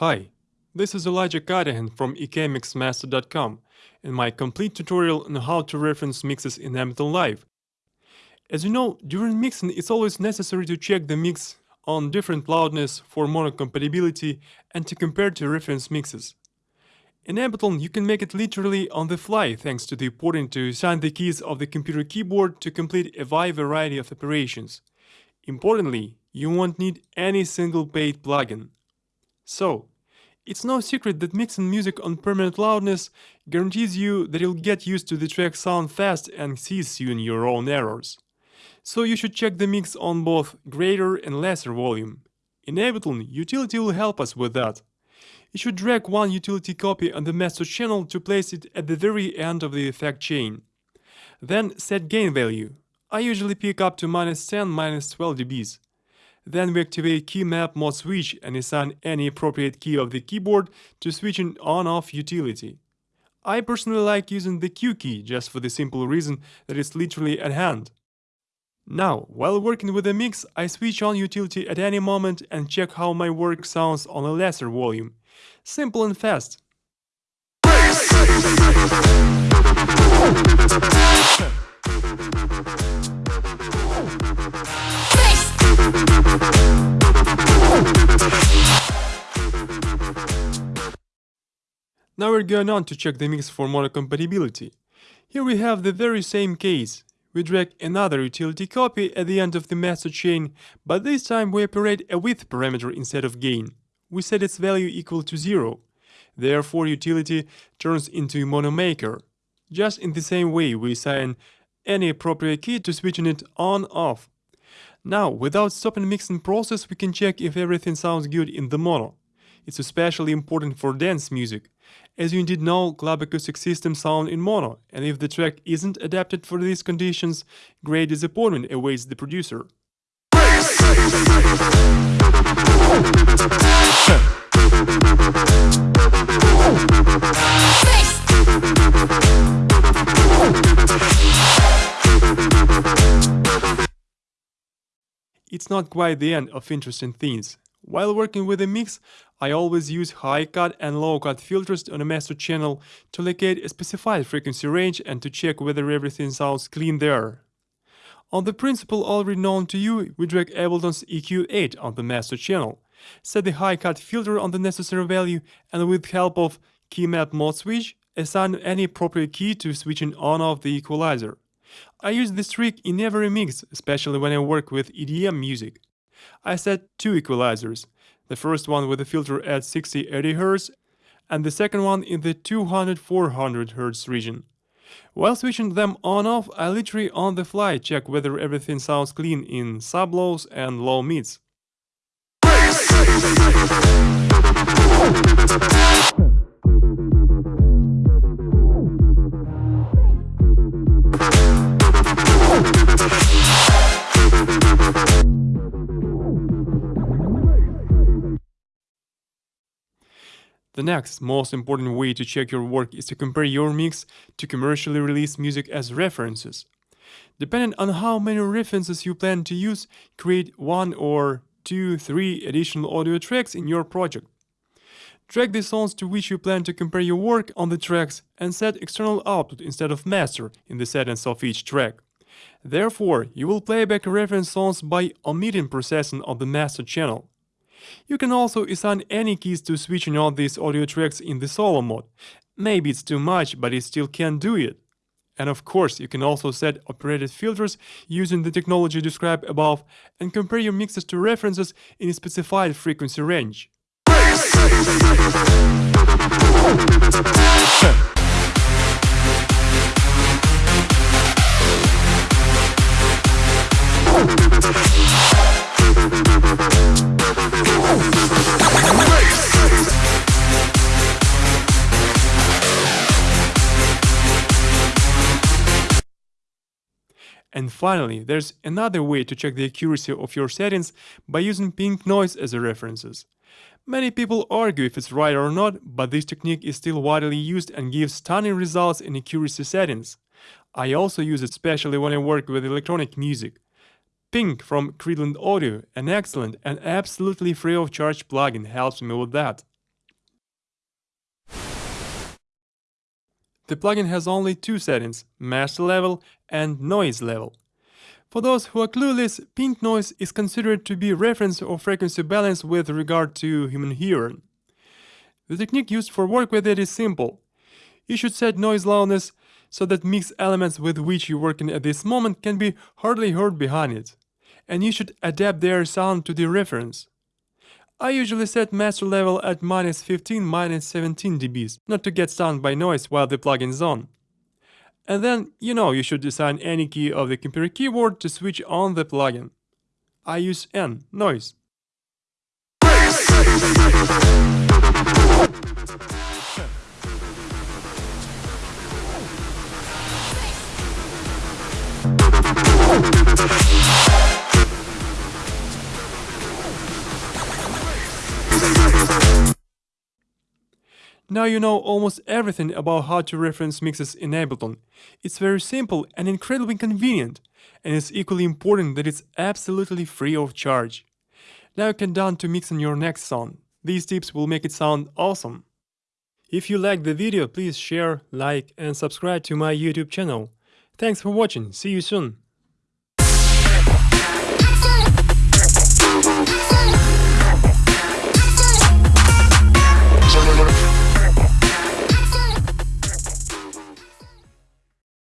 Hi, this is Elijah Katahan from ekmixmaster.com and my complete tutorial on how to reference mixes in Ableton Live. As you know, during mixing it's always necessary to check the mix on different loudness for mono compatibility and to compare to reference mixes. In Ableton you can make it literally on the fly thanks to the porting to assign the keys of the computer keyboard to complete a wide variety of operations. Importantly, you won't need any single paid plugin. So, it's no secret that mixing music on permanent loudness guarantees you that you'll get used to the track sound fast and see soon your own errors. So you should check the mix on both greater and lesser volume. In Ableton, utility will help us with that. You should drag one utility copy on the master channel to place it at the very end of the effect chain. Then set gain value. I usually pick up to minus 10, minus 12 dBs. Then we activate key map mode switch and assign any appropriate key of the keyboard to switching on-off utility. I personally like using the Q key just for the simple reason that it's literally at hand. Now, while working with the mix, I switch on utility at any moment and check how my work sounds on a lesser volume. Simple and fast. Now we're going on to check the mix for mono compatibility. Here we have the very same case. We drag another utility copy at the end of the master chain, but this time we operate a width parameter instead of gain. We set its value equal to 0. Therefore utility turns into a mono maker. Just in the same way we assign any appropriate key to switching it on-off. Now, without stopping mixing process, we can check if everything sounds good in the mono. It's especially important for dance music, as you indeed know club acoustic systems sound in mono, and if the track isn't adapted for these conditions, great disappointment awaits the producer. It's not quite the end of interesting things. While working with a mix, I always use high-cut and low-cut filters on a master channel to locate a specified frequency range and to check whether everything sounds clean there. On the principle already known to you, we drag Ableton's EQ8 on the master channel, set the high-cut filter on the necessary value and with help of key map mode switch, assign any appropriate key to switching on-off the equalizer. I use this trick in every mix, especially when I work with EDM music. I set two equalizers, the first one with a filter at 60-80 Hz and the second one in the 200-400 Hz region. While switching them on-off, I literally on the fly check whether everything sounds clean in sub-lows and low mids. The next, most important way to check your work is to compare your mix to commercially released music as references. Depending on how many references you plan to use, create one or two, three additional audio tracks in your project. Track the songs to which you plan to compare your work on the tracks and set external output instead of master in the settings of each track. Therefore, you will play back reference songs by omitting processing on the master channel. You can also assign any keys to switching on these audio tracks in the solo mode. Maybe it's too much, but it still can do it. And of course, you can also set operated filters using the technology described above and compare your mixes to references in a specified frequency range. And finally, there's another way to check the accuracy of your settings by using pink noise as a references. Many people argue if it's right or not, but this technique is still widely used and gives stunning results in accuracy settings. I also use it especially when I work with electronic music. Pink from Creedland Audio, an excellent and absolutely free of charge plugin helps me with that. The plugin has only two settings, master level and noise level. For those who are clueless, pink noise is considered to be reference or frequency balance with regard to human hearing. The technique used for work with it is simple. You should set noise loudness so that mix elements with which you're working at this moment can be hardly heard behind it, and you should adapt their sound to the reference. I usually set master level at minus 15 minus 17 dBs, not to get stunned by noise while the plugin is on. And then, you know, you should assign any key of the computer keyboard to switch on the plugin. I use N, noise. Now you know almost everything about how to reference mixes in Ableton. It's very simple and incredibly convenient, and it's equally important that it's absolutely free of charge. Now you can down to mix on your next song. These tips will make it sound awesome. If you liked the video, please share, like and subscribe to my YouTube channel. Thanks for watching, see you soon! Excellent.